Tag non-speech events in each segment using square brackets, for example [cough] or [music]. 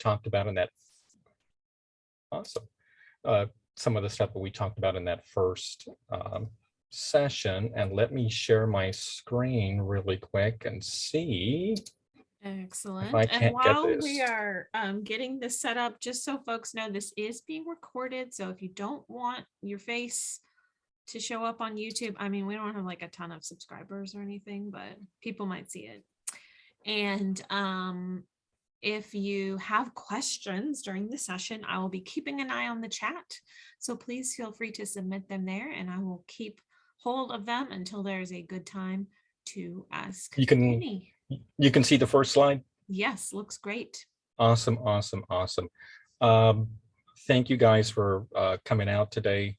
talked about in that. Awesome. Uh, some of the stuff that we talked about in that first um, session. And let me share my screen really quick and see. Excellent. And while we are um, getting this set up, just so folks know, this is being recorded. So if you don't want your face to show up on YouTube, I mean, we don't have like a ton of subscribers or anything, but people might see it. And um, if you have questions during the session, I will be keeping an eye on the chat. So please feel free to submit them there and I will keep hold of them until there's a good time to ask. You can- any. You can see the first slide. Yes, looks great. Awesome, awesome, awesome. Um, thank you guys for uh, coming out today.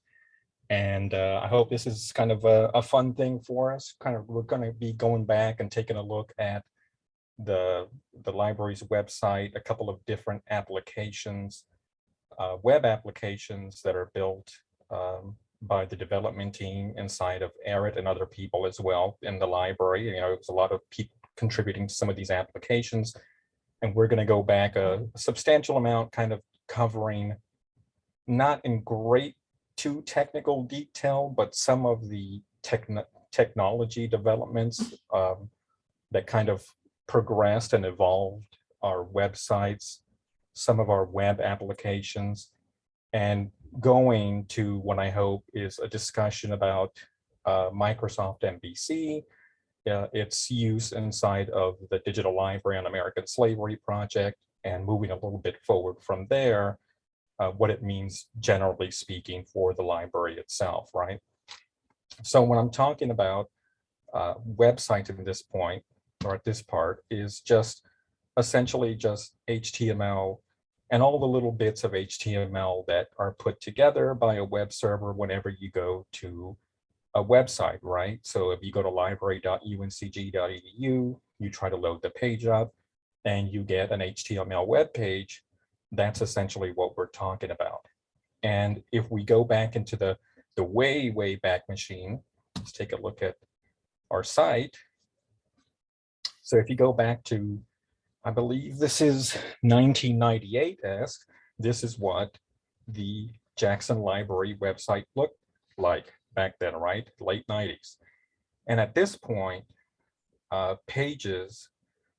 And uh, I hope this is kind of a, a fun thing for us. Kind of, we're going to be going back and taking a look at the, the library's website, a couple of different applications, uh, web applications that are built um, by the development team inside of Arid and other people as well in the library. You know, there's a lot of people contributing to some of these applications. And we're going to go back a substantial amount, kind of covering not in great too technical detail, but some of the techno technology developments um, that kind of progressed and evolved our websites, some of our web applications, and going to what I hope is a discussion about uh, Microsoft MVC, uh, its use inside of the Digital Library on American Slavery Project, and moving a little bit forward from there, uh, what it means generally speaking for the library itself, right? So when I'm talking about uh, websites at this point, or at this part, is just essentially just HTML and all the little bits of HTML that are put together by a web server whenever you go to a website, right? So if you go to library.uncg.edu, you try to load the page up and you get an HTML web page, that's essentially what we're talking about. And if we go back into the, the way, way back machine, let's take a look at our site. So if you go back to, I believe this is 1998-esque, this is what the Jackson Library website looked like back then, right? Late 90s. And at this point, uh, pages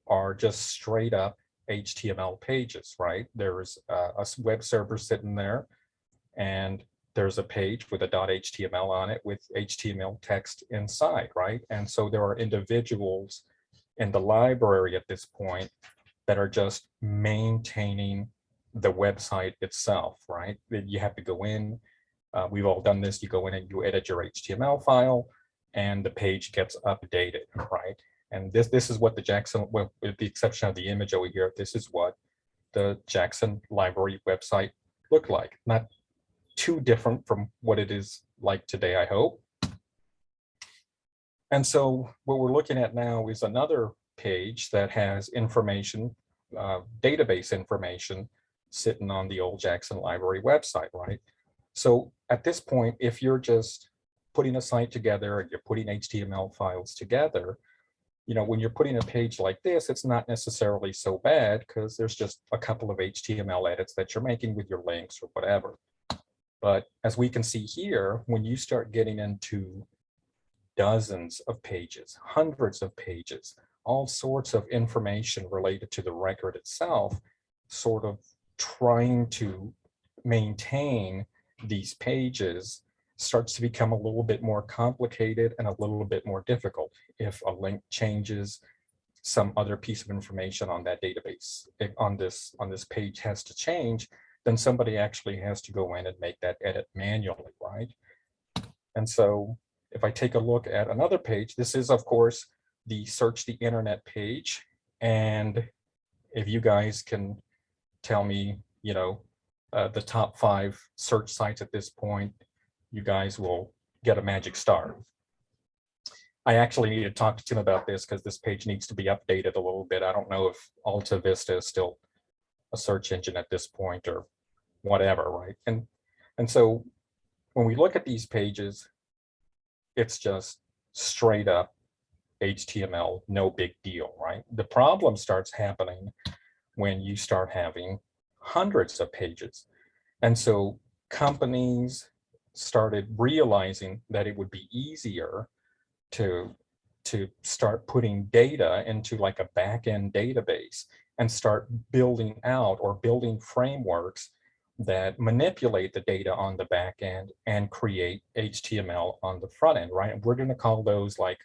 are just straight up HTML pages, right? There's a web server sitting there and there's a page with a .html on it with HTML text inside, right? And so there are individuals in the library at this point that are just maintaining the website itself, right? You have to go in, uh, we've all done this, you go in and you edit your HTML file and the page gets updated, right? And this, this is what the Jackson, with the exception of the image over here, this is what the Jackson Library website looked like. Not too different from what it is like today, I hope. And so what we're looking at now is another page that has information, uh, database information sitting on the old Jackson Library website, right? So at this point, if you're just putting a site together and you're putting HTML files together, you know, when you're putting a page like this, it's not necessarily so bad because there's just a couple of HTML edits that you're making with your links or whatever. But as we can see here, when you start getting into dozens of pages, hundreds of pages, all sorts of information related to the record itself, sort of trying to maintain these pages starts to become a little bit more complicated and a little bit more difficult. If a link changes, some other piece of information on that database, if on this, on this page has to change, then somebody actually has to go in and make that edit manually, right? And so if I take a look at another page, this is of course the search the internet page. And if you guys can tell me, you know, uh, the top five search sites at this point, you guys will get a magic star. I actually need to talk to Tim about this because this page needs to be updated a little bit. I don't know if AltaVista is still a search engine at this point or whatever, right? And and so when we look at these pages, it's just straight up HTML, no big deal, right? The problem starts happening when you start having hundreds of pages. And so companies started realizing that it would be easier to, to start putting data into like a back-end database and start building out or building frameworks that manipulate the data on the back end and create HTML on the front end, right? We're going to call those like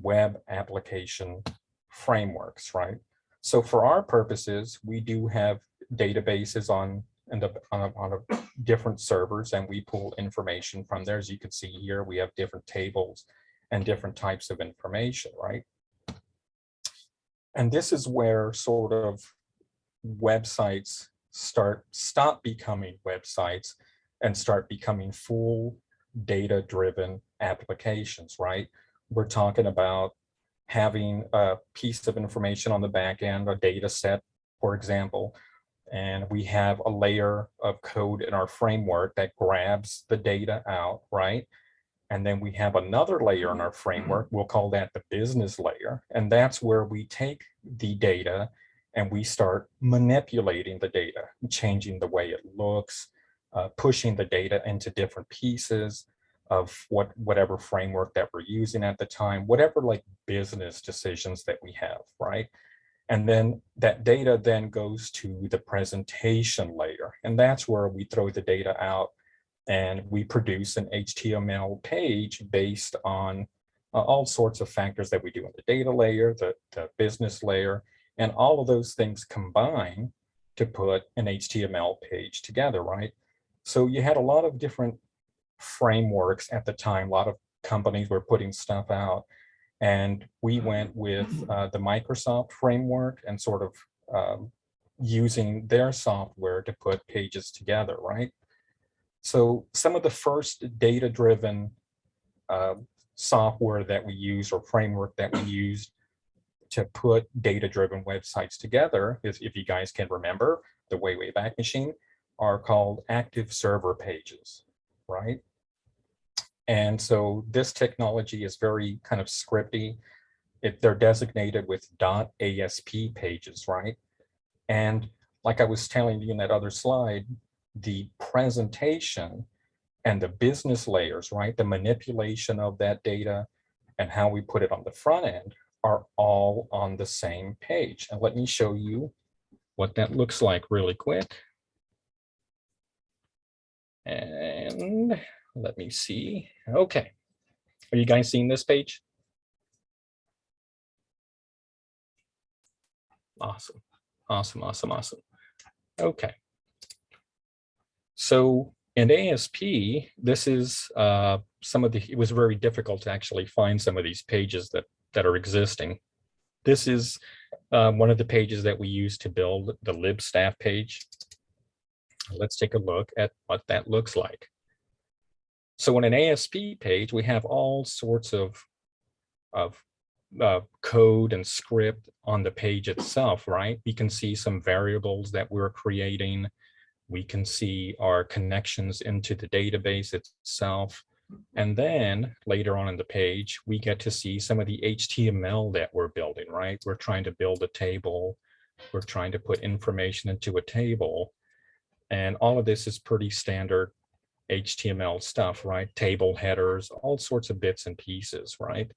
web application frameworks, right? So for our purposes, we do have databases on and on, a, on a different servers and we pull information from there. As you can see here, we have different tables and different types of information, right? And this is where sort of websites start stop becoming websites and start becoming full data driven applications, right? We're talking about having a piece of information on the back end, a data set, for example, and we have a layer of code in our framework that grabs the data out, right? And then we have another layer in our framework, we'll call that the business layer. And that's where we take the data and we start manipulating the data, changing the way it looks, uh, pushing the data into different pieces of what whatever framework that we're using at the time, whatever like business decisions that we have, right? And then that data then goes to the presentation layer. And that's where we throw the data out and we produce an HTML page based on uh, all sorts of factors that we do in the data layer, the, the business layer, and all of those things combine to put an HTML page together, right? So you had a lot of different frameworks at the time, a lot of companies were putting stuff out. And we went with uh, the Microsoft framework and sort of um, using their software to put pages together, right? So some of the first data-driven uh, software that we use or framework that we used to put data-driven websites together, is, if you guys can remember, the way, way back machine, are called active server pages, right? And so this technology is very kind of scripty. It, they're designated with .asp pages, right? And like I was telling you in that other slide, the presentation and the business layers, right? The manipulation of that data and how we put it on the front end are all on the same page. And let me show you what that looks like really quick. And let me see. Okay. Are you guys seeing this page? Awesome. Awesome, awesome, awesome. Okay. So in ASP, this is uh, some of the, it was very difficult to actually find some of these pages that, that are existing. This is uh, one of the pages that we use to build the libstaff page. Let's take a look at what that looks like. So in an ASP page, we have all sorts of, of uh, code and script on the page itself, right? We can see some variables that we're creating. We can see our connections into the database itself. And then later on in the page, we get to see some of the HTML that we're building, right? We're trying to build a table. We're trying to put information into a table. And all of this is pretty standard HTML stuff, right? Table headers, all sorts of bits and pieces, right?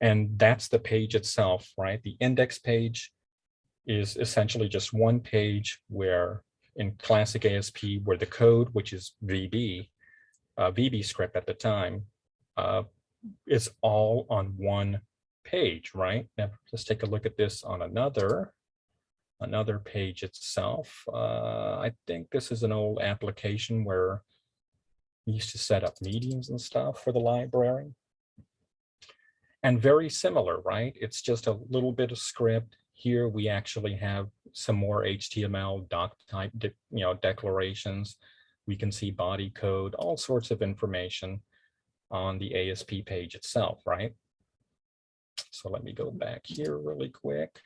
And that's the page itself, right? The index page is essentially just one page where in classic ASP, where the code, which is VB, uh, VB script at the time, uh, is all on one page, right? Now let's take a look at this on another another page itself. Uh, I think this is an old application where we used to set up meetings and stuff for the library. And very similar, right? It's just a little bit of script. Here we actually have some more HTML doc type, you know, declarations. We can see body code, all sorts of information on the ASP page itself, right? So let me go back here really quick.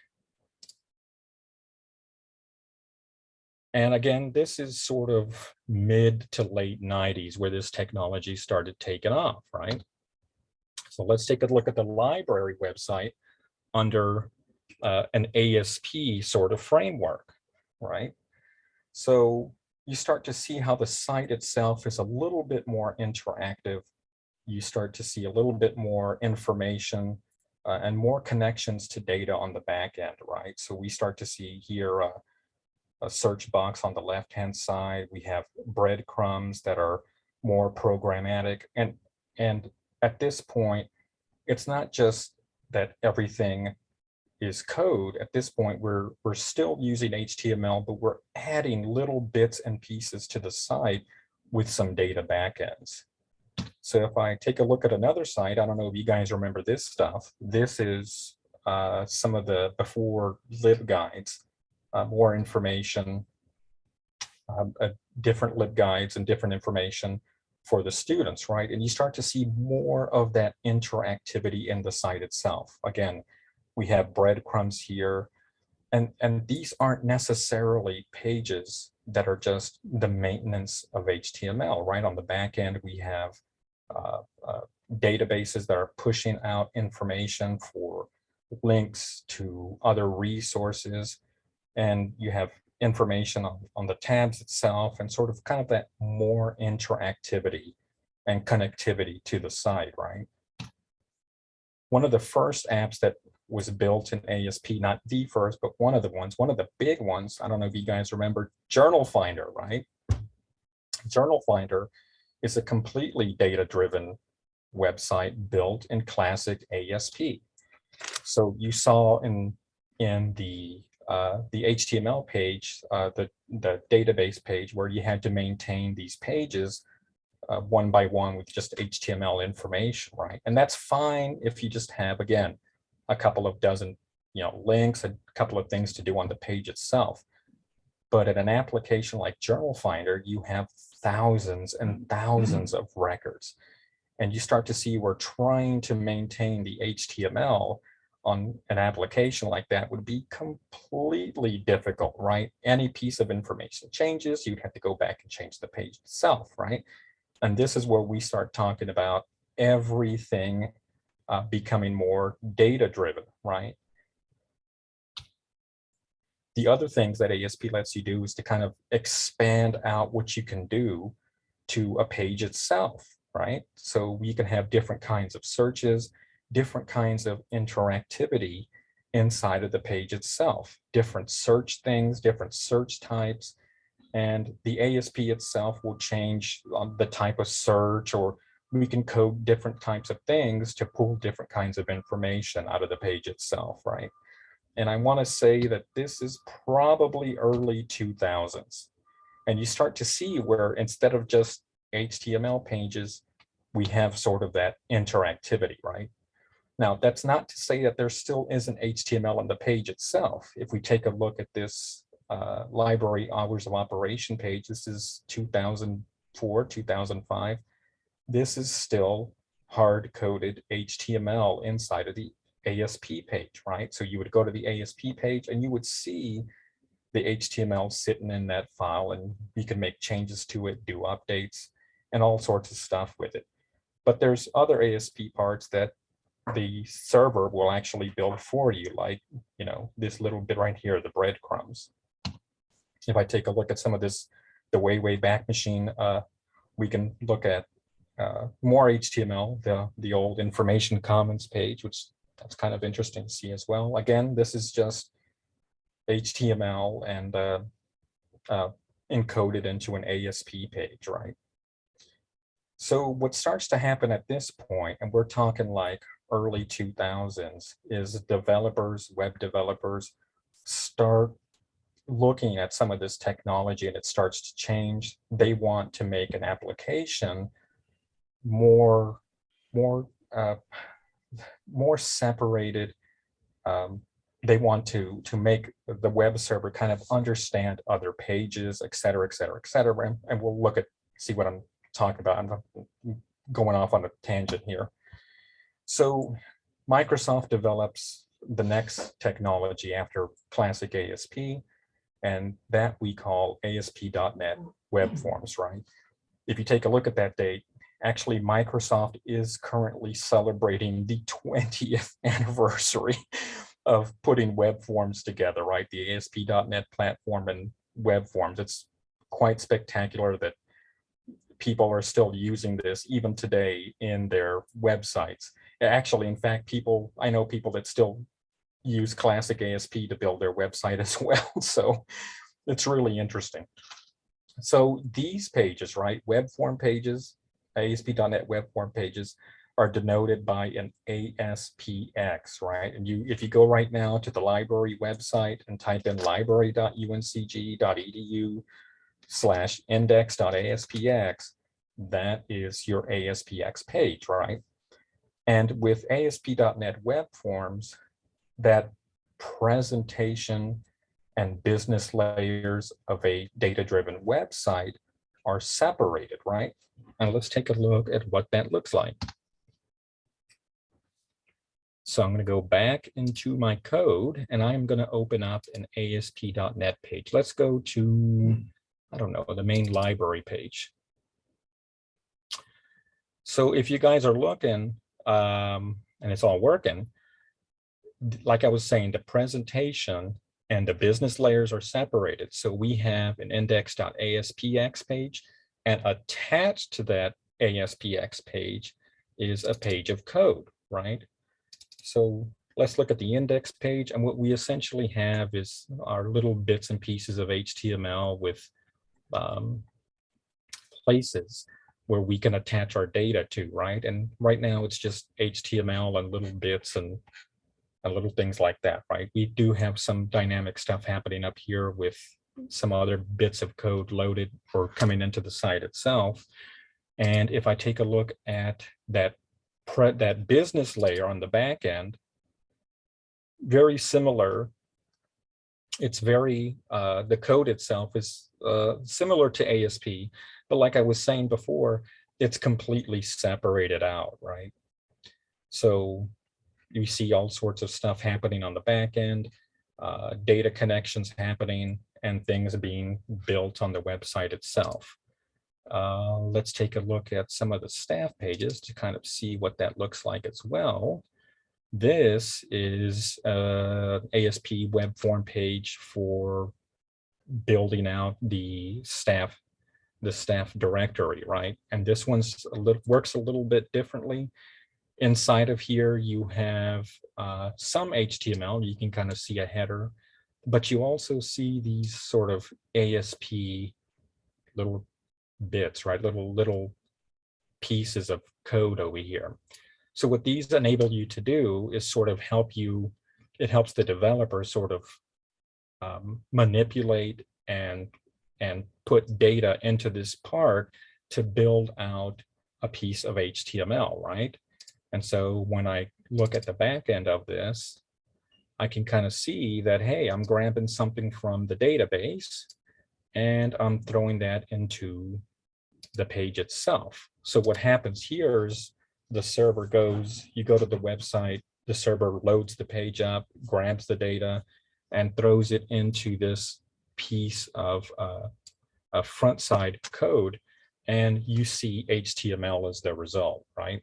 And again, this is sort of mid to late 90s where this technology started taking off, right? So let's take a look at the library website under uh, an ASP sort of framework, right? So you start to see how the site itself is a little bit more interactive. You start to see a little bit more information uh, and more connections to data on the back end, right? So we start to see here a search box on the left-hand side. We have breadcrumbs that are more programmatic. And, and at this point, it's not just that everything is code. At this point, we're, we're still using HTML, but we're adding little bits and pieces to the site with some data backends. So if I take a look at another site, I don't know if you guys remember this stuff. This is uh, some of the before LibGuides, uh, more information, um, uh, different LibGuides and different information for the students, right? And you start to see more of that interactivity in the site itself. Again, we have breadcrumbs here, and, and these aren't necessarily pages that are just the maintenance of HTML, right? On the back end, we have uh, uh, databases that are pushing out information for links to other resources. And you have information on, on the tabs itself and sort of kind of that more interactivity and connectivity to the site, right? One of the first apps that was built in ASP, not the first, but one of the ones, one of the big ones, I don't know if you guys remember Journal Finder, right? Journal Finder is a completely data-driven website built in classic ASP. So you saw in, in the uh, the HTML page, uh, the, the database page where you had to maintain these pages uh, one by one with just HTML information, right? And that's fine if you just have, again, a couple of dozen, you know, links, a couple of things to do on the page itself. But in an application like Journal Finder, you have thousands and mm-hmm. thousands of records. And you start to see we're trying to maintain the HTML on an application like that would be completely difficult, right? Any piece of information changes, you'd have to go back and change the page itself, right? And this is where we start talking about everything uh, becoming more data driven, right? The other things that ASP lets you do is to kind of expand out what you can do to a page itself, right? So you can have different kinds of searches, different kinds of interactivity inside of the page itself, different search things, different search types, and the ASP itself will change the type of search or we can code different types of things to pull different kinds of information out of the page itself, right? And I want to say that this is probably early 2000s. And you start to see where instead of just HTML pages, we have sort of that interactivity, right? Now, that's not to say that there still isn't HTML on the page itself. If we take a look at this uh, library hours of operation page, this is 2004, 2005. This is still hard-coded HTML inside of the ASP page, right? So you would go to the ASP page and you would see the HTML sitting in that file and you can make changes to it, do updates, and all sorts of stuff with it. But there's other ASP parts that the server will actually build for you, like, you know, this little bit right here, the breadcrumbs. If I take a look at some of this, the way, way back machine, uh, we can look at uh, more HTML, the, the old information commons page, which that's kind of interesting to see as well. Again, this is just HTML and uh, uh, encoded into an ASP page, right? So what starts to happen at this point, and we're talking like early 2000s is developers, web developers start looking at some of this technology and it starts to change. They want to make an application more, more, uh, more separated. Um, they want to to make the web server kind of understand other pages, et cetera, et cetera, et cetera. And, and we'll look at see what I'm talking about. I'm going off on a tangent here. So Microsoft develops the next technology after classic ASP, and that we call ASP.NET Web Forms, right? If you take a look at that date, actually Microsoft is currently celebrating the [laughs] 20th anniversary of putting web forms together, right? The ASP.NET platform and web forms. It's quite spectacular that people are still using this even today in their websites. Actually, in fact, people, I know people that still use classic ASP to build their website [laughs] as well. So it's really interesting. So these pages, right, web form pages, ASP.NET web form pages are denoted by an ASPX, right? And you, if you go right now to the library website and type in library.uncg.edu slash index.aspx, that is your ASPX page, right? And with ASP.NET Web Forms, that presentation and business layers of a data-driven website are separated, right? And let's take a look at what that looks like. So I'm going to go back into my code and I'm going to open up an ASP.NET page. Let's go to, I don't know, the main library page. So if you guys are looking um, and it's all working, like I was saying, the presentation and the business layers are separated. So we have an index.aspx page and attached to that ASPX page is a page of code, right? So let's look at the index page. And what we essentially have is our little bits and pieces of HTML with um, places where we can attach our data to, right? And right now it's just HTML and little bits and, and little things like that, right? We do have some dynamic stuff happening up here with some other bits of code loaded or coming into the site itself. And if I take a look at that that business layer on the back end, very similar. It's very, uh, the code itself is uh, similar to ASP, but like I was saying before, it's completely separated out, right? So you see all sorts of stuff happening on the back end, uh, data connections happening, and things being built on the website itself. Uh, let's take a look at some of the staff pages to kind of see what that looks like as well. This is a ASP web form page for building out the staff the staff directory, right? And this one's works a little bit differently. Inside of here, you have uh, some HTML. You can kind of see a header, but you also see these sort of ASP little bits, right? Little, little pieces of code over here. So what these enable you to do is sort of help you, it helps the developer sort of um, manipulate and, and put data into this part to build out a piece of HTML, right? And so when I look at the back end of this, I can kind of see that, hey, I'm grabbing something from the database and I'm throwing that into the page itself. So what happens here is the server goes, you go to the website, the server loads the page up, grabs the data, and throws it into this piece of uh, a front side code, and you see HTML as the result, right?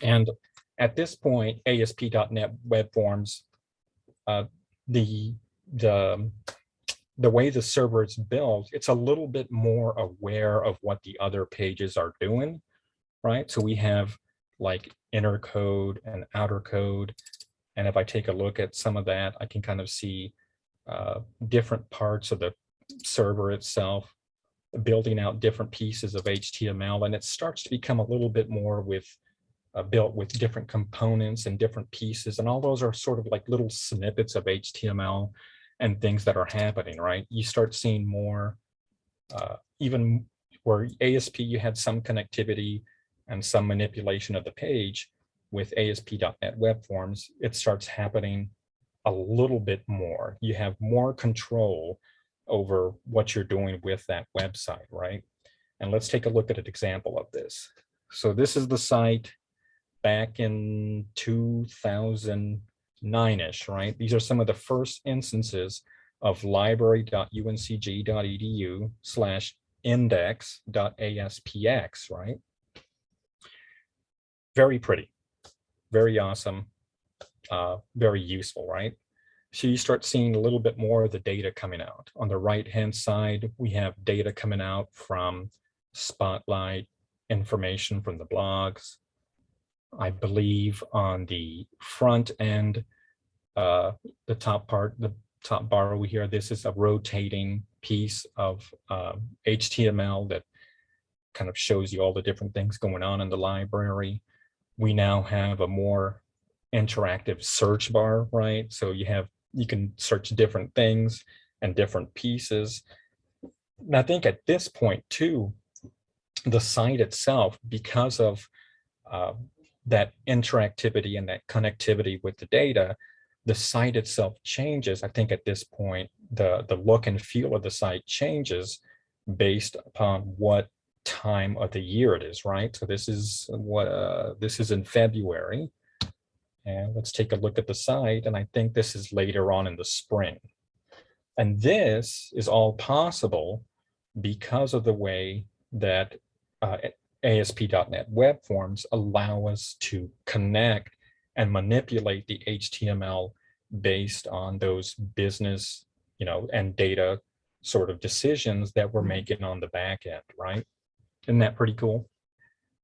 And at this point, ASP.NET Web Forms, uh, the the the way the server is built, it's a little bit more aware of what the other pages are doing, right? So we have like inner code and outer code. And if I take a look at some of that, I can kind of see uh, different parts of the server itself building out different pieces of HTML. And it starts to become a little bit more with uh, built with different components and different pieces. And all those are sort of like little snippets of HTML and things that are happening, right? You start seeing more, uh, even where ASP, you had some connectivity and some manipulation of the page with ASP.NET Web Forms, it starts happening a little bit more. You have more control over what you're doing with that website, right? And let's take a look at an example of this. So this is the site back in 2000, nine-ish, right? These are some of the first instances of library.uncg.edu slash index.aspx, right? Very pretty, very awesome, uh, very useful, right? So you start seeing a little bit more of the data coming out. On the right-hand side, we have data coming out from Spotlight, information from the blogs. I believe on the front end, uh, the top part, the top bar over here, this is a rotating piece of uh, HTML that kind of shows you all the different things going on in the library. We now have a more interactive search bar, right? So you have, you can search different things and different pieces. And I think at this point too, the site itself, because of uh, that interactivity and that connectivity with the data, the site itself changes. I think at this point, the, the look and feel of the site changes based upon what time of the year it is, right? So this is what uh, this is in February. And let's take a look at the site. And I think this is later on in the spring. And this is all possible because of the way that uh, ASP.NET Web Forms allow us to connect and manipulate the HTML based on those business, you know, and data sort of decisions that we're making on the back end, right? Isn't that pretty cool?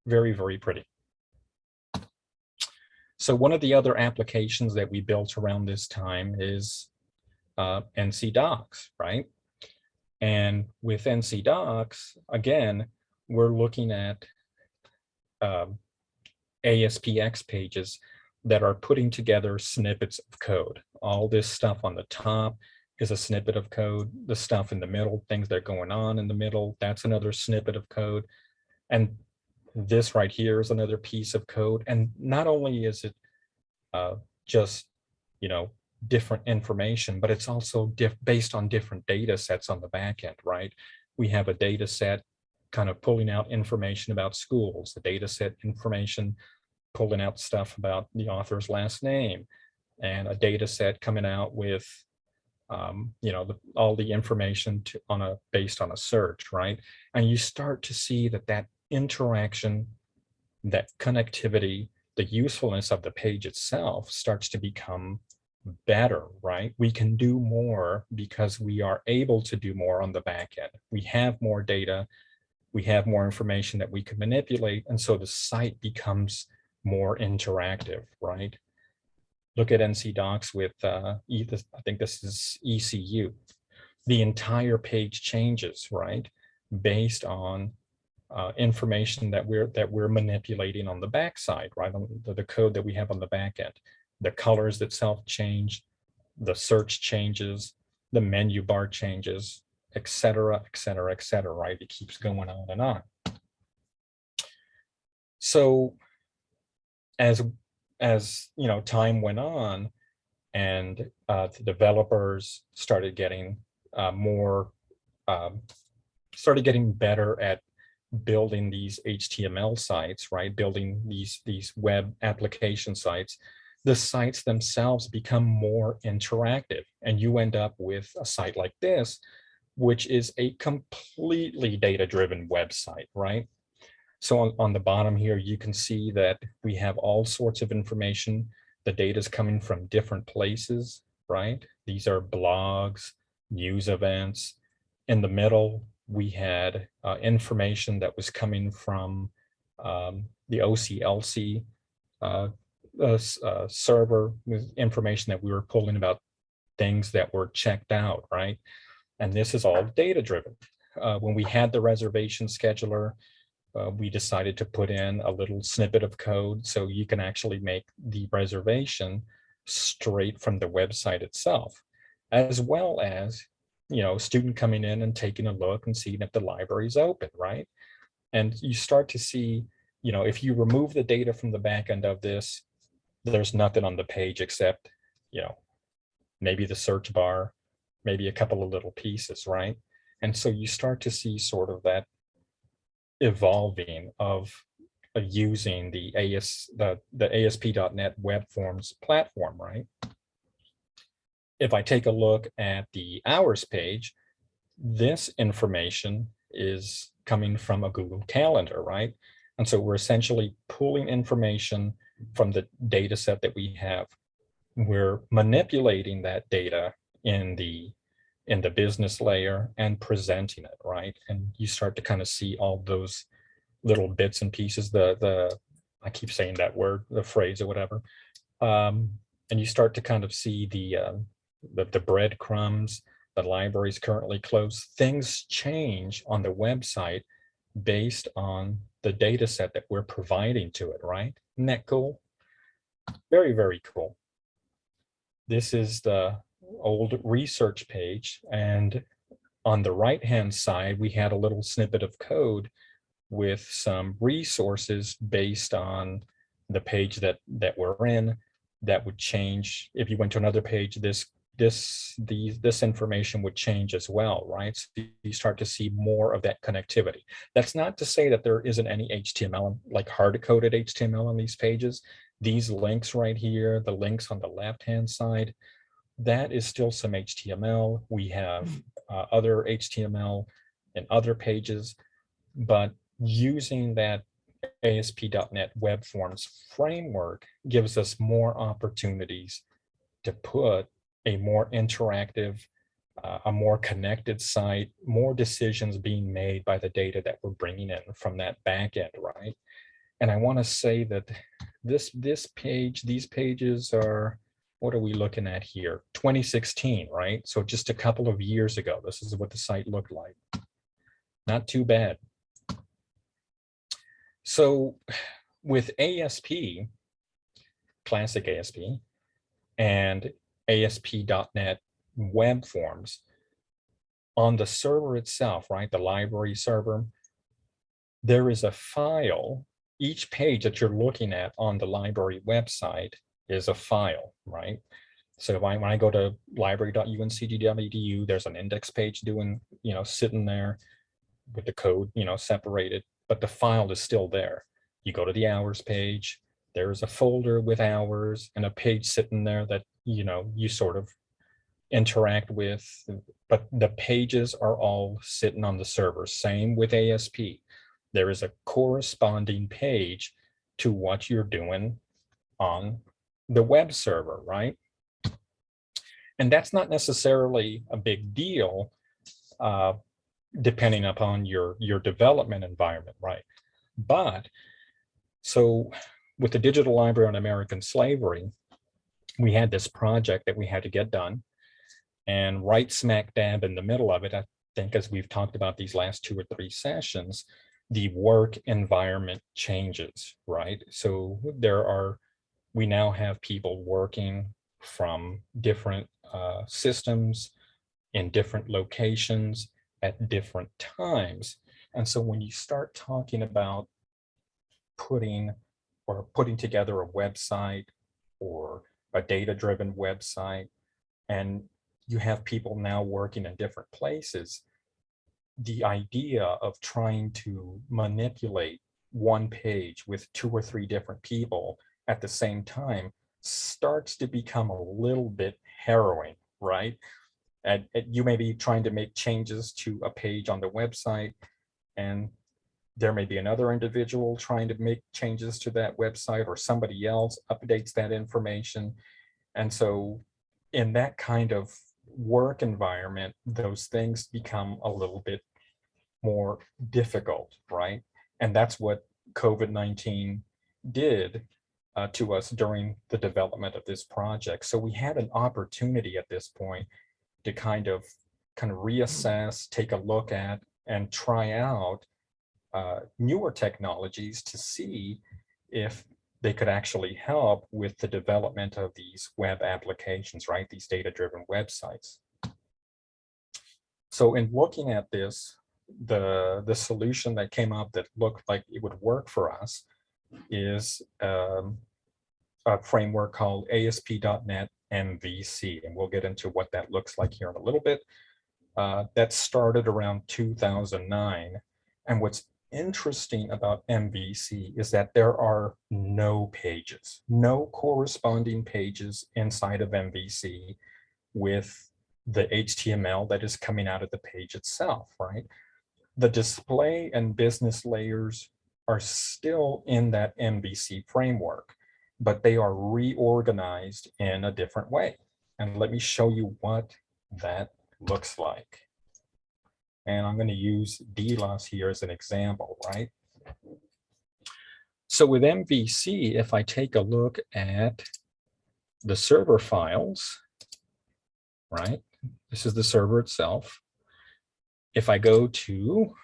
Very, very pretty. So one of the other applications that we built around this time is uh, NC DOCKS, right? And with NC DOCKS, again, we're looking at um, ASPX pages that are putting together snippets of code. All this stuff on the top is a snippet of code. The stuff in the middle, things that are going on in the middle, that's another snippet of code. And this right here is another piece of code. And not only is it uh, just, you know, different information, but it's also based on different data sets on the back end, right? We have a data set kind of pulling out information about schools, the data set information, pulling out stuff about the author's last name, and a data set coming out with, um, you know, the, all the information to, on a based on a search, right? And you start to see that that interaction, that connectivity, the usefulness of the page itself starts to become better, right? We can do more because we are able to do more on the back end. We have more data, we have more information that we can manipulate. And so the site becomes more interactive, right? Look at NC DOCKS with, uh, I think this is ECU. The entire page changes, right? Based on uh, information that we're that we're manipulating on the backside, right? On the, the code that we have on the back end. The colors itself change, the search changes, the menu bar changes, et cetera, et cetera, et cetera, right? It keeps going on and on. So as, as you know, time went on and uh, the developers started getting uh, more, um, started getting better at building these HTML sites, right? Building these, these web application sites, the sites themselves become more interactive and you end up with a site like this which is a completely data-driven website, right? So on, on the bottom here, you can see that we have all sorts of information. The data is coming from different places, right? These are blogs, news events. In the middle, we had uh, information that was coming from um, the OCLC uh, uh, uh, server with information that we were pulling about things that were checked out, right? And this is all data driven. Uh, when we had the reservation scheduler, uh, we decided to put in a little snippet of code so you can actually make the reservation straight from the website itself, as well as, you know, student coming in and taking a look and seeing if the library is open, right? And you start to see, you know, if you remove the data from the back end of this, there's nothing on the page except, you know, maybe the search bar, maybe a couple of little pieces, right? And so you start to see sort of that evolving of uh, using the AS the, the ASP.NET Web Forms platform, right? If I take a look at the hours page, this information is coming from a Google Calendar, right? And so we're essentially pulling information from the data set that we have we're manipulating that data in the in the business layer and presenting it, right? And you start to kind of see all those little bits and pieces, the the I keep saying that word, the phrase or whatever. Um, and you start to kind of see the um, the, the breadcrumbs, the library is currently closed. Things change on the website based on the data set that we're providing to it, right? Isn't that cool? Very, very cool. This is the old research page. And on the right-hand side, we had a little snippet of code with some resources based on the page that that we're in that would change. If you went to another page this this these this information would change as well right? So you start to see more of that connectivity. That's not to say that there isn't any html like hard-coded html on these pages. These links right here the links on the left hand side that is still some html we have uh, other html and other pages but using that ASP.NET Web Forms framework gives us more opportunities to put a more interactive, uh, a more connected site, more decisions being made by the data that we're bringing in from that back end, right? And I want to say that this this page, these pages are, what are we looking at here? 2016, right? So just a couple of years ago, this is what the site looked like. Not too bad. So with ASP, classic ASP, and ASP.NET web forms, on the server itself, right, the library server, there is a file. Each page that you're looking at on the library website is a file, right? So if I, when I go to library.uncg.edu, there's an index page doing, you know, sitting there with the code, you know, separated but the file is still there. You go to the hours page, there's a folder with hours and a page sitting there that, you know, you sort of interact with, but the pages are all sitting on the server. Same with ASP. There is a corresponding page to what you're doing on the web server, right? And that's not necessarily a big deal uh, depending upon your your development environment, right? But so with the digital library on American slavery, we had this project that we had to get done. And right smack dab in the middle of it, I think as we've talked about these last two or three sessions, the work environment changes, right? So there are, we now have people working from different uh, systems in different locations at different times. And so when you start talking about putting or putting together a website or a data-driven website, and you have people now working in different places, the idea of trying to manipulate one page with two or three different people at the same time starts to become a little bit harrowing, right? and, you may be trying to make changes to a page on the website and there may be another individual trying to make changes to that website or somebody else updates that information. And so in that kind of work environment, those things become a little bit more difficult, right? And that's what COVID-19 did uh, to us during the development of this project. So we had an opportunity at this point to kind of kind of reassess, take a look at, and try out uh, newer technologies to see if they could actually help with the development of these web applications, right? These data-driven websites. So in looking at this, the, the solution that came up that looked like it would work for us is um, a framework called ASP.NET MVC, and we'll get into what that looks like here in a little bit. Uh, that started around 2009. And what's interesting about MVC is that there are no pages, no corresponding pages inside of MVC with the HTML that is coming out of the page itself, right? The display and business layers are still in that MVC framework. but they are reorganized in a different way. And let me show you what that looks like. And I'm going to use DLAS here as an example, right? So with MVC, if I take a look at the server files, right? This is the server itself. If I go to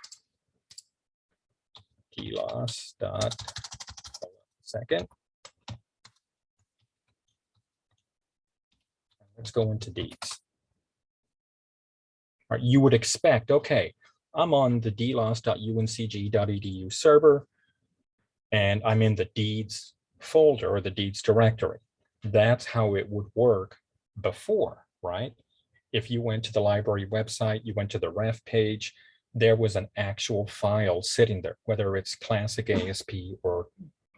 DLAS dot second. Let's go into deeds. All right, you would expect, okay, I'm on the dlas.uncg.edu server, and I'm in the deeds folder or the deeds directory. That's how it would work before, right? If you went to the library website, you went to the ref page, there was an actual file sitting there, whether it's classic ASP or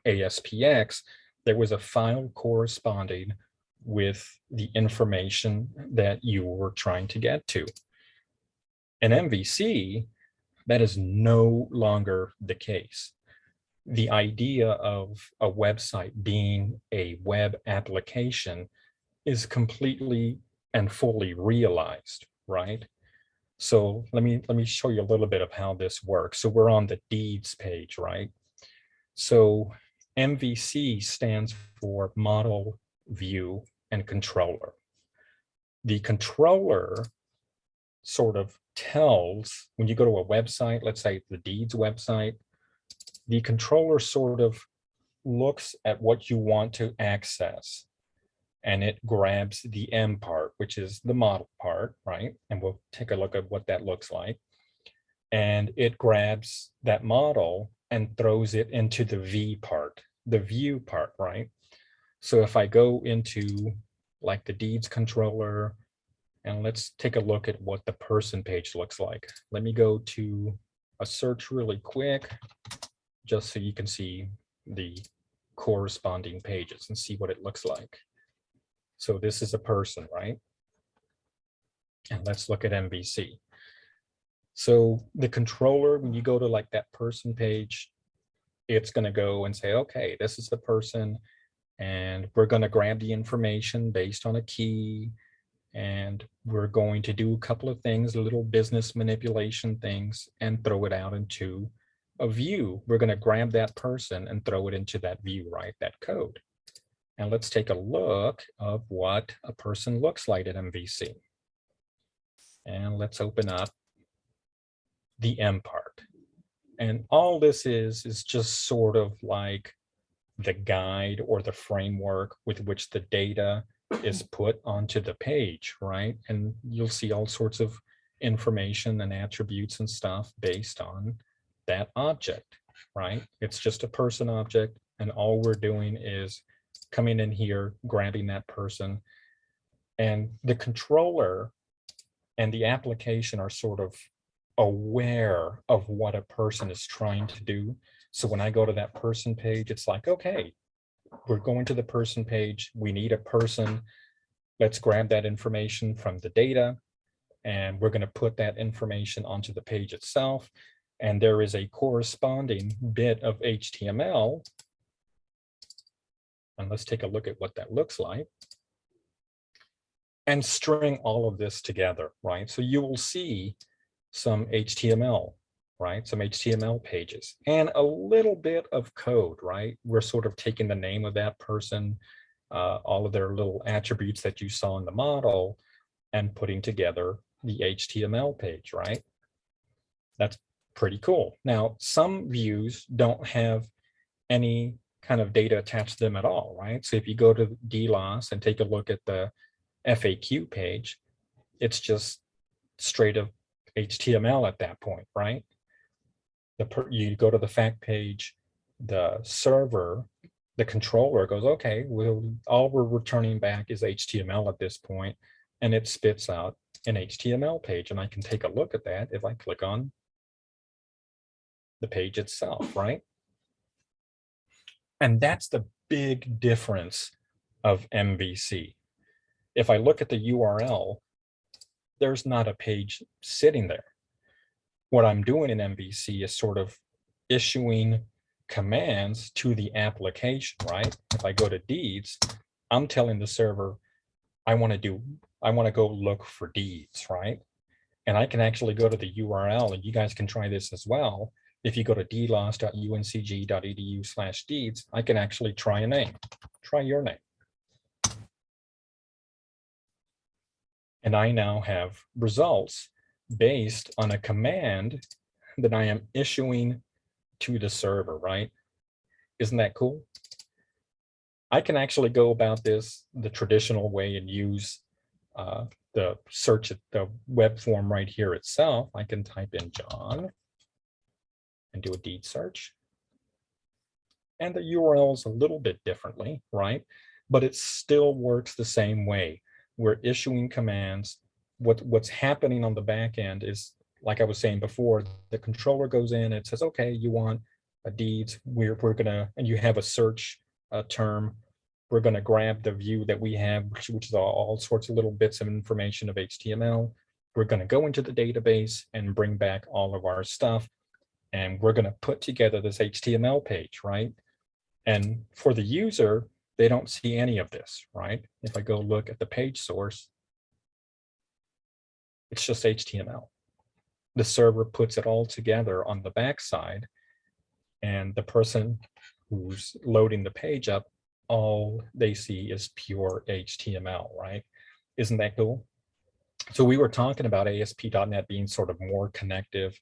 ASPX, there was a file corresponding with the information that you were trying to get to. In MVC, that is no longer the case. The idea of a website being a web application is completely and fully realized, right? So let me let me show you a little bit of how this works. So we're on the deeds page, right? So MVC stands for model, view, and controller. The controller sort of tells when you go to a website, let's say the deeds website, the controller sort of looks at what you want to access and it grabs the M part, which is the model part, right? And we'll take a look at what that looks like. And it grabs that model and throws it into the V part, the view part, right? So if I go into like the deeds controller, and let's take a look at what the person page looks like. Let me go to a search really quick, just so you can see the corresponding pages and see what it looks like. So this is a person, right? And let's look at MVC. So the controller, when you go to like that person page, it's going to go and say, okay, this is the person, and we're going to grab the information based on a key, and we're going to do a couple of things, little business manipulation things, and throw it out into a view. We're going to grab that person and throw it into that view, right? That code. And let's take a look of what a person looks like at MVC. And let's open up the M part. And all this is, is just sort of like the guide or the framework with which the data is [clears throat] put onto the page, right? And you'll see all sorts of information and attributes and stuff based on that object, right? It's just a person object. And all we're doing is coming in here, grabbing that person. And the controller and the application are sort of aware of what a person is trying to do. So when I go to that person page, it's like, okay, we're going to the person page. We need a person. Let's grab that information from the data. And we're going to put that information onto the page itself. And there is a corresponding bit of HTML and let's take a look at what that looks like. And string all of this together, right? So you will see some HTML, right? Some HTML pages and a little bit of code, right? We're sort of taking the name of that person, uh, all of their little attributes that you saw in the model and putting together the HTML page, right? That's pretty cool. Now, some views don't have any kind of data attached to them at all, right? So if you go to DLAS and take a look at the FAQ page, it's just straight up HTML at that point, right? The per, you go to the fact page, the server, the controller goes, okay, we'll, all we're returning back is HTML at this point, and it spits out an HTML page, and I can take a look at that if I click on the page itself, right? And that's the big difference of MVC. If I look at the URL, there's not a page sitting there. What I'm doing in MVC is sort of issuing commands to the application, right? If I go to deeds, I'm telling the server, I want to do, I want to go look for deeds, right? And I can actually go to the URL and you guys can try this as well. If you go to dlas.uncg.edu slash deeds, I can actually try a name, try your name. And I now have results based on a command that I am issuing to the server, right? Isn't that cool? I can actually go about this the traditional way and use uh, the search at the web form right here itself. I can type in John and do a deed search. And the URL is a little bit differently, right? But it still works the same way. We're issuing commands. What, what's happening on the back end is, like I was saying before, the controller goes in and says, okay, you want a deeds, we're, we're gonna, and you have a search uh, term. We're gonna grab the view that we have, which, which is all, all sorts of little bits of information of HTML. We're gonna go into the database and bring back all of our stuff. And we're gonna put together this HTML page, right? And for the user, they don't see any of this, right? If I go look at the page source, it's just HTML. The server puts it all together on the backside and the person who's loading the page up, all they see is pure HTML, right? Isn't that cool? So we were talking about ASP.NET being sort of more connective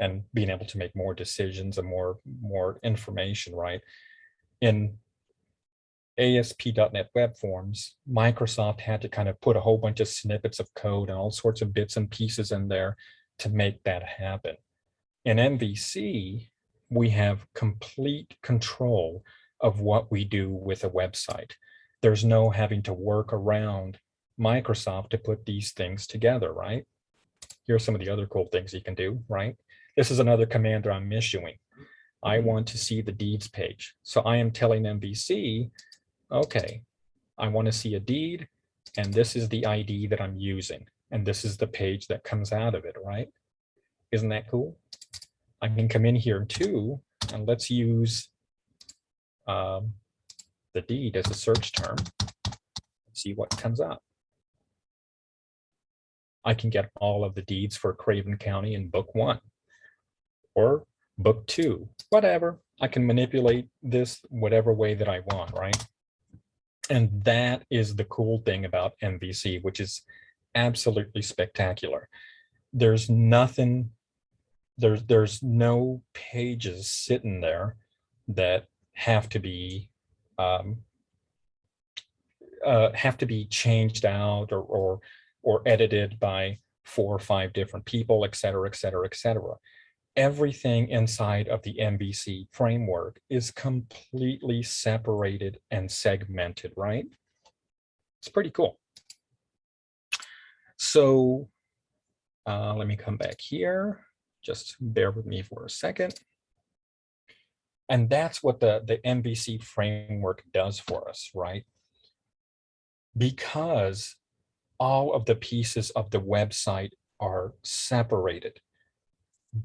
and being able to make more decisions and more, more information, right? In ASP.NET Web Forms, Microsoft had to kind of put a whole bunch of snippets of code and all sorts of bits and pieces in there to make that happen. In MVC, we have complete control of what we do with a website. There's no having to work around Microsoft to put these things together, right? Here are some of the other cool things you can do, right? This is another command that I'm issuing. I want to see the deeds page. So I am telling MVC, okay, I want to see a deed, and this is the ID that I'm using, and this is the page that comes out of it, right? Isn't that cool? I can come in here too, and let's use um, the deed as a search term. See what comes up. I can get all of the deeds for Craven County in book one or book two, whatever. I can manipulate this whatever way that I want, right? And that is the cool thing about MVC, which is absolutely spectacular. There's nothing, there's, there's no pages sitting there that have to be um, uh, have to be changed out or, or or edited by four or five different people, et cetera, et cetera, et cetera. Everything inside of the MVC framework is completely separated and segmented, right? It's pretty cool. So uh, let me come back here. Just bear with me for a second. And that's what the, the MVC framework does for us, right? Because all of the pieces of the website are separated.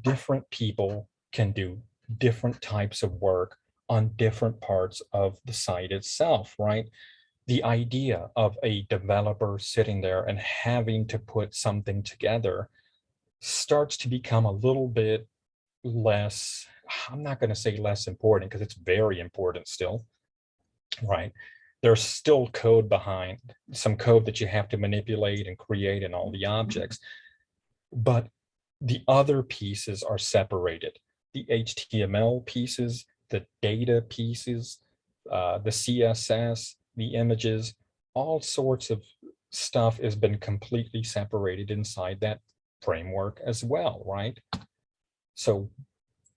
Different people can do different types of work on different parts of the site itself, right? The idea of a developer sitting there and having to put something together starts to become a little bit less, I'm not going to say less important because it's very important still, right? there's still code behind some code that you have to manipulate and create and all the mm-hmm. objects but the other pieces are separated. The html pieces the data pieces uh, the css the images all sorts of stuff has been completely separated inside that framework as well right? So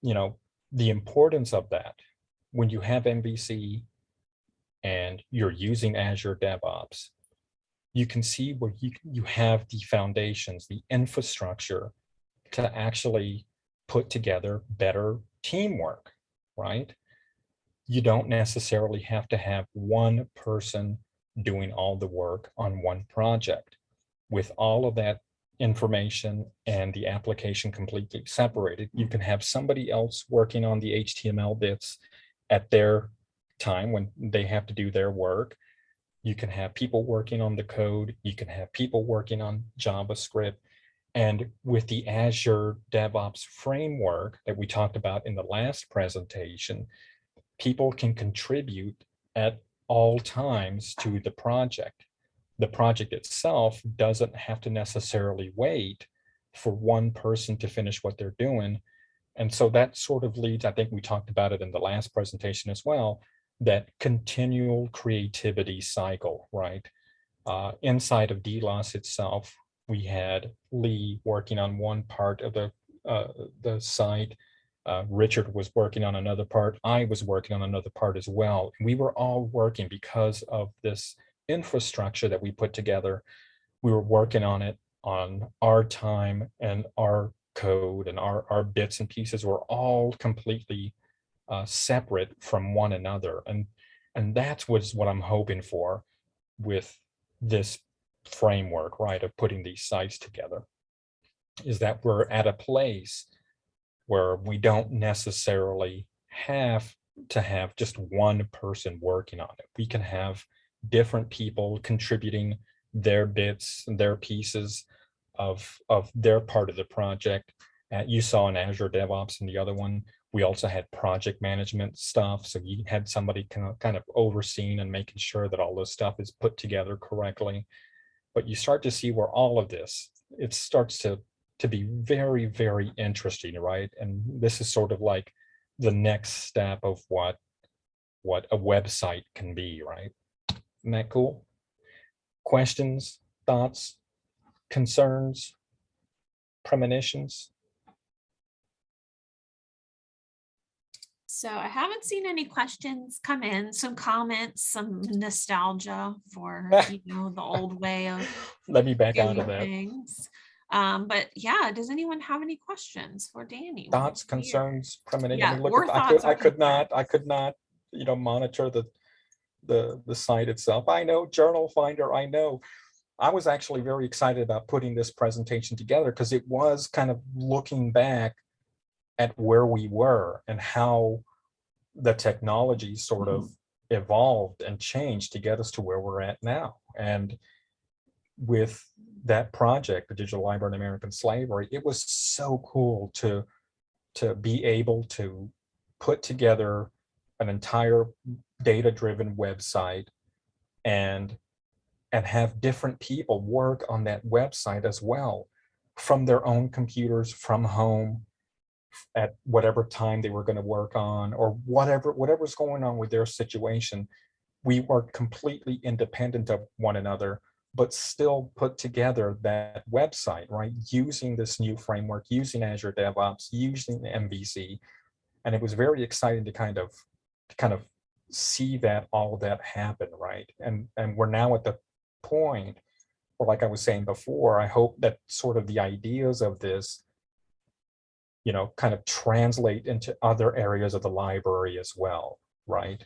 you know the importance of that when you have mvc and you're using Azure DevOps, you can see where you, you have the foundations, the infrastructure to actually put together better teamwork, right? You don't necessarily have to have one person doing all the work on one project. With all of that information and the application completely separated. You can have somebody else working on the HTML bits at their time when they have to do their work. You can have people working on the code. You can have people working on JavaScript. And with the Azure DevOps framework that we talked about in the last presentation, people can contribute at all times to the project. The project itself doesn't have to necessarily wait for one person to finish what they're doing. And so that sort of leads, I think we talked about it in the last presentation as well, that continual creativity cycle, right? Uh, inside of DLAS itself, we had Lee working on one part of the, uh, the site. Uh, Richard was working on another part. I was working on another part as well. We were all working because of this infrastructure that we put together. We were working on it on our time and our code and our, our bits and pieces were all completely uh, separate from one another. And, and that's what's what I'm hoping for with this framework, right, of putting these sites together, is that we're at a place where we don't necessarily have to have just one person working on it. We can have different people contributing their bits and their pieces of, of their part of the project. Uh, you saw in Azure DevOps and the other one, we also had project management stuff. So you had somebody kind of, kind of overseeing and making sure that all this stuff is put together correctly. But you start to see where all of this, it starts to, to be very, very interesting, right? And this is sort of like the next step of what, what a website can be, right? Isn't that cool? Questions, thoughts, concerns, premonitions? So I haven't seen any questions come in, some comments, some nostalgia for, you [laughs] know, the old way of Let me back out of that. things. Um, but yeah, does anyone have any questions for Danny? Thoughts, concerns, premonitions? Yeah, I mean, look, or I could, I could not. I could not, you know, monitor the, the, the site itself. I know Journal Finder, I know. I was actually very excited about putting this presentation together because it was kind of looking back at where we were and how the technology sort of mm-hmm. evolved and changed to get us to where we're at now. And with that project, the Digital Library of American Slavery, it was so cool to, to be able to put together an entire data-driven website and, and have different people work on that website as well from their own computers, from home, at whatever time they were going to work on or whatever whatever's going on with their situation we were completely independent of one another but still put together that website right? Using this new framework using azure devops using mvc and it was very exciting to kind of to kind of see that all that happen right? And and we're now at the point where like i was saying before i hope that sort of the ideas of this you know, kind of translate into other areas of the library as well, right?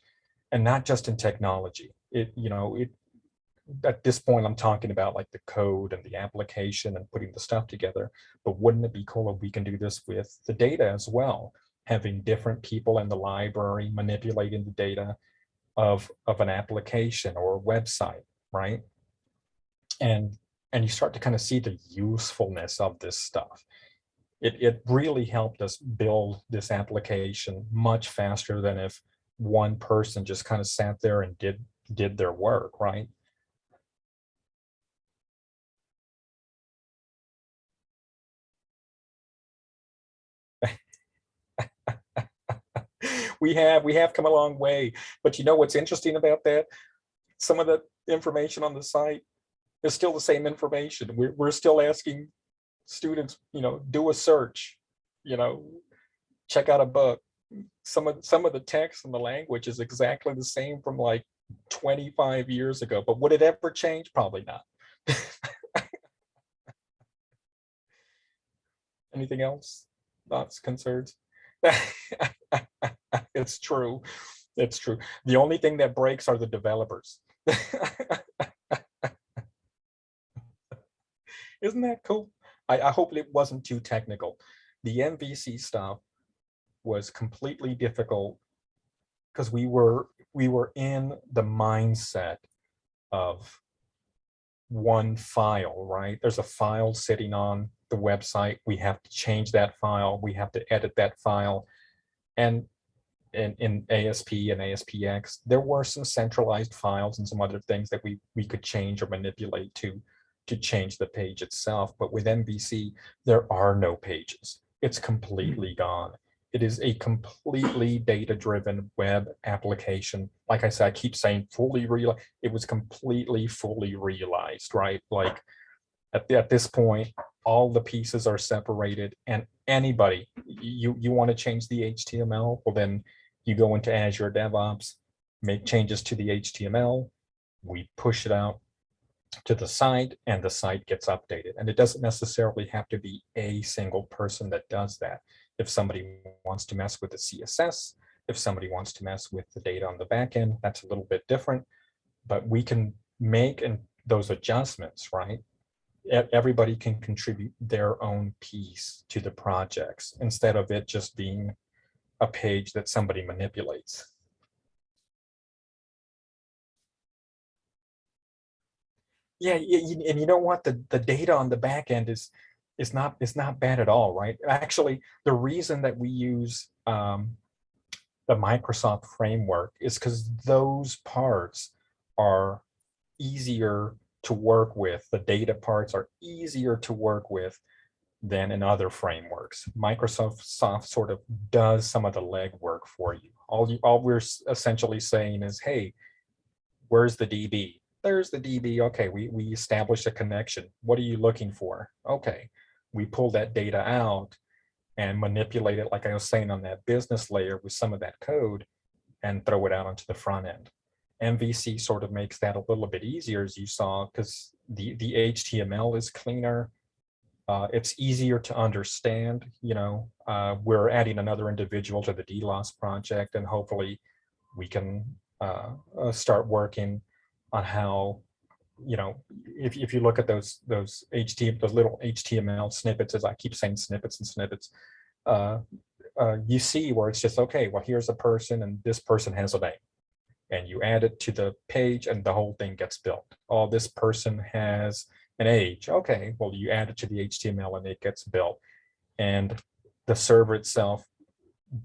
And not just in technology. It, you know, it at this point, I'm talking about like the code and the application and putting the stuff together. But wouldn't it be cool if we can do this with the data as well? Having different people in the library manipulating the data of, of an application or a website, right? And, and you start to kind of see the usefulness of this stuff it, it really helped us build this application much faster than if one person just kind of sat there and did did their work, right? [laughs] we have we have come a long way, but you know what's interesting about that? Some of the information on the site is still the same information. We're, we're still asking students, you know, do a search, you know, check out a book. Some of some of the text and the language is exactly the same from like 25 years ago, but would it ever change? Probably not. [laughs] Anything else? Thoughts, concerns? [laughs] it's true. It's true. The only thing that breaks are the developers. [laughs] Isn't that cool? I, I hope it wasn't too technical. The MVC stuff was completely difficult because we were we were in the mindset of one file, right? There's a file sitting on the website. We have to change that file. We have to edit that file. And in, in ASP and ASPX, there were some centralized files and some other things that we, we could change or manipulate to, to change the page itself. But with MVC, there are no pages. It's hmm. completely gone. It is a completely data-driven web application. Like I said, I keep saying fully real. It was completely fully realized, right? Like at, at this point, all the pieces are separated and anybody, you, you want to change the HTML, well then you go into Azure DevOps, make changes to the HTML, we push it out to the site and the site gets updated. And it doesn't necessarily have to be a single person that does that. If somebody wants to mess with the CSS, if somebody wants to mess with the data on the back end, that's a little bit different. But we can make and those adjustments, right? Everybody can contribute their own piece to the projects instead of it just being a page that somebody manipulates. Yeah, you- and you know what? The, the data on the back end is, is not, is not bad at all, right? Actually, the reason that we use um, the Microsoft framework is because those parts are easier to work with. The data parts are easier to work with than in other frameworks. Microsoft soft sort of does some of the legwork for you. All you, all we're essentially saying is, hey, where's the DB? There's the DB. Okay, we, we established a connection. What are you looking for? Okay, we pull that data out and manipulate it, like I was saying on that business layer with some of that code and throw it out onto the front end. MVC sort of makes that a little bit easier, as you saw, because the, the HTML is cleaner. Uh, it's easier to understand, you know, uh, we're adding another individual to the DLAS project and hopefully we can uh, uh, start working on how, you know, if, if you look at those, those HTML, those little HTML snippets, as I keep saying snippets and snippets, uh, uh, you see where it's just, okay, well, here's a person and this person has a name and you add it to the page and the whole thing gets built. Oh, this person has an age. Okay, well, you add it to the HTML and it gets built. And the server itself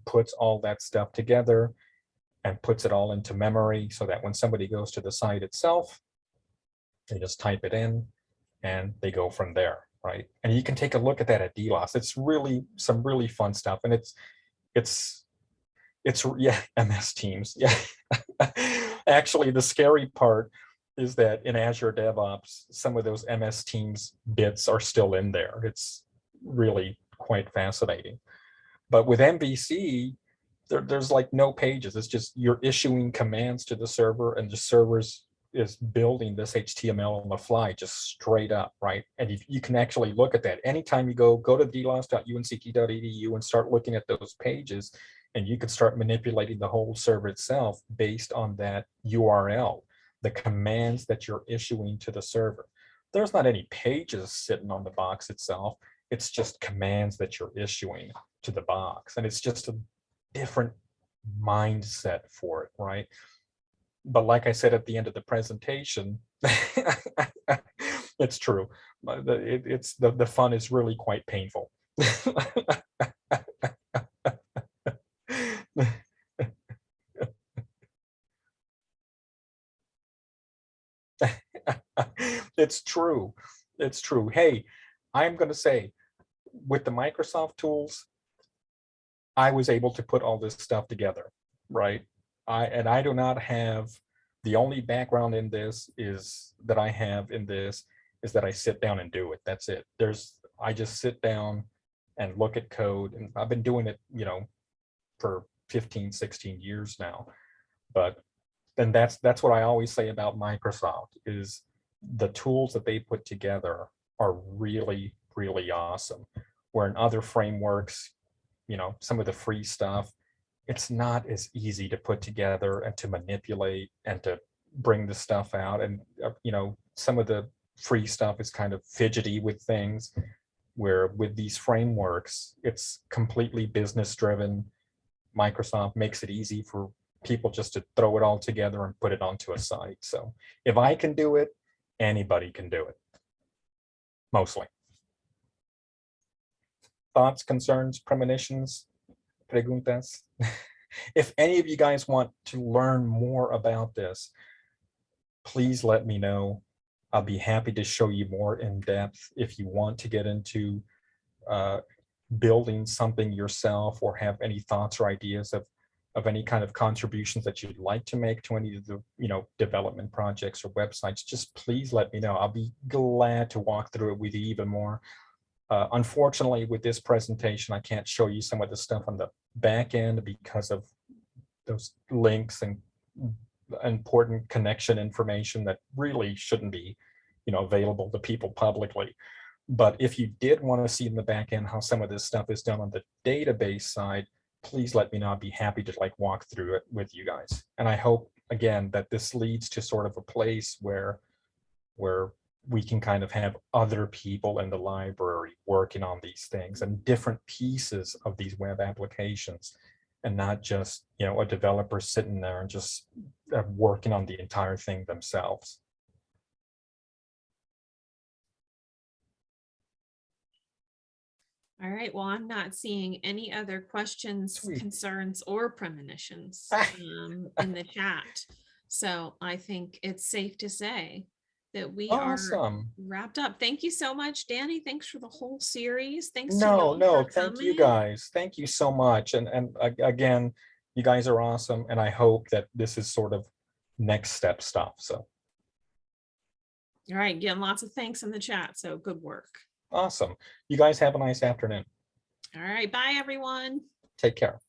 puts all that stuff together and puts it all into memory so that when somebody goes to the site itself, they just type it in and they go from there, right? And you can take a look at that at DLAS. It's really some really fun stuff. And it's, it's, it's, [laughs] yeah, MS Teams. [laughs] Yeah. Actually, the scary part is that in Azure DevOps, some of those MS Teams bits are still in there. It's really quite fascinating. But with MVC, there, there's like no pages. It's just you're issuing commands to the server and the servers is building this HTML on the fly, just straight up, right? And you, you can actually look at that. Anytime you go, go to dlas.uncg.edu and start looking at those pages, and you could start manipulating the whole server itself based on that URL, the commands that you're issuing to the server. There's not any pages sitting on the box itself. It's just commands that you're issuing to the box. And it's just a different mindset for it, right? But like I said at the end of the presentation, [laughs] it's true. It- it's the, the fun is really quite painful. [laughs] it's true. It's true. Hey, I'm going to say with the Microsoft tools, I was able to put all this stuff together, right? I and I do not have the only background in this is that I have in this is that I sit down and do it. That's it. There's I just sit down and look at code and I've been doing it, you know, for 15, 16 years now. But then that's that's what I always say about Microsoft is the tools that they put together are really, really awesome. Where in other frameworks, you know, some of the free stuff, it's not as easy to put together and to manipulate and to bring the stuff out. And, uh, you know, some of the free stuff is kind of fidgety with things where with these frameworks, it's completely business driven. Microsoft makes it easy for people just to throw it all together and put it onto a site. So if I can do it, anybody can do it. Mostly. Thoughts, concerns, premonitions, preguntas? [laughs] If any of you guys want to learn more about this, please let me know. I'll be happy to show you more in depth if you want to get into uh, building something yourself or have any thoughts or ideas of of any kind of contributions that you'd like to make to any of the, you know, development projects or websites, just please let me know. I'll be glad to walk through it with you even more. Uh, unfortunately, with this presentation, I can't show you some of the stuff on the back end because of those links and important connection information that really shouldn't be, you know, available to people publicly. But if you did want to see in the back end how some of this stuff is done on the database side, please let me know. I'd be happy to like walk through it with you guys. And I hope, again, that this leads to sort of a place where, where we can kind of have other people in the library working on these things and different pieces of these web applications and not just, you know, a developer sitting there and just uh, working on the entire thing themselves. All right, well, I'm not seeing any other questions, Sweet. concerns, or premonitions [laughs] um, in the chat. So I think it's safe to say that we are Awesome. wrapped up. Thank you so much, Danny. Thanks for the whole series. Thanks. to No, no, thank you guys. Thank you so much. And, and again, you guys are awesome. And I hope that this is sort of next step stuff. So All right, getting lots of thanks in the chat. So good work. awesome. You guys have a nice afternoon. All right, bye, everyone. Take care.